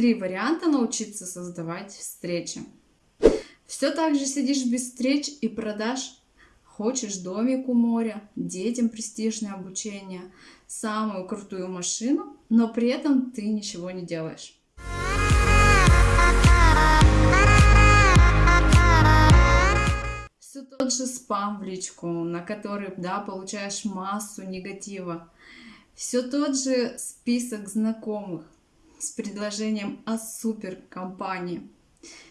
Три варианта научиться создавать встречи. Все так же сидишь без встреч и продаж. Хочешь домик у моря, детям престижное обучение, самую крутую машину, но при этом ты ничего не делаешь. Все тот же спам в личку, на который, да, получаешь массу негатива. Все тот же список знакомых с предложением о суперкомпании.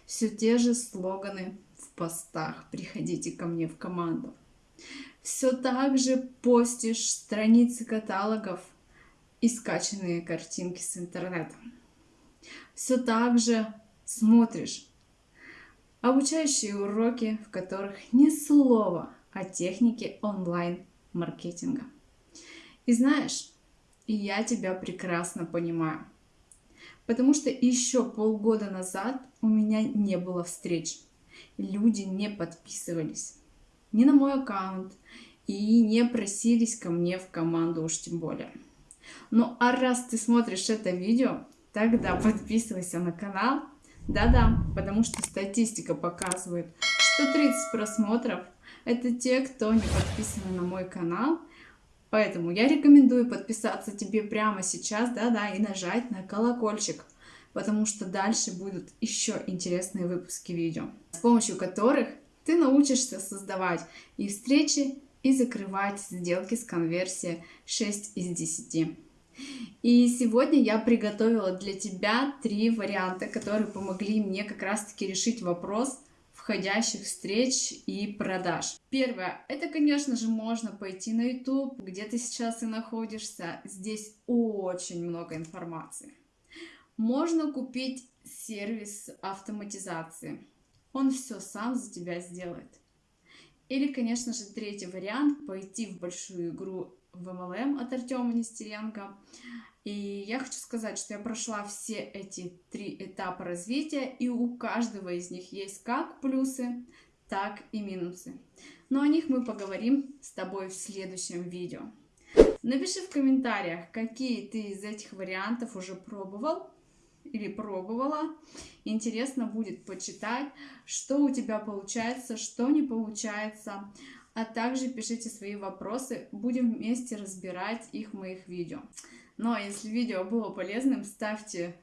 Все те же слоганы в постах «Приходите ко мне в команду». Все так же постишь страницы каталогов и скачанные картинки с интернета. Все так же смотришь обучающие уроки, в которых ни слова о технике онлайн-маркетинга. И знаешь, я тебя прекрасно понимаю. Потому что еще полгода назад у меня не было встреч. Люди не подписывались ни на мой аккаунт и не просились ко мне в команду уж тем более. Ну а раз ты смотришь это видео, тогда подписывайся на канал. Да-да, потому что статистика показывает, что 30 просмотров это те, кто не подписаны на мой канал. Поэтому я рекомендую подписаться тебе прямо сейчас, да-да, и нажать на колокольчик, потому что дальше будут еще интересные выпуски видео, с помощью которых ты научишься создавать и встречи, и закрывать сделки с конверсией 6 из 10. И сегодня я приготовила для тебя три варианта, которые помогли мне как раз-таки решить вопрос входящих встреч и продаж. Первое, это, конечно же, можно пойти на YouTube, где ты сейчас и находишься. Здесь очень много информации. Можно купить сервис автоматизации. Он все сам за тебя сделает. Или, конечно же, третий вариант, пойти в большую игру в MLM от Артема Нестеренко. И я хочу сказать, что я прошла все эти три этапа развития, и у каждого из них есть как плюсы, так и минусы. Но о них мы поговорим с тобой в следующем видео. Напиши в комментариях, какие ты из этих вариантов уже пробовал или пробовала. Интересно будет почитать, что у тебя получается, что не получается. А также пишите свои вопросы, будем вместе разбирать их в моих видео. А если видео было полезным, ставьте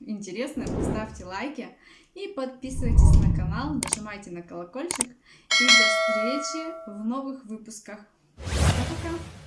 интересным, ставьте лайки и подписывайтесь на канал, нажимайте на колокольчик. И до встречи в новых выпусках. Пока-пока!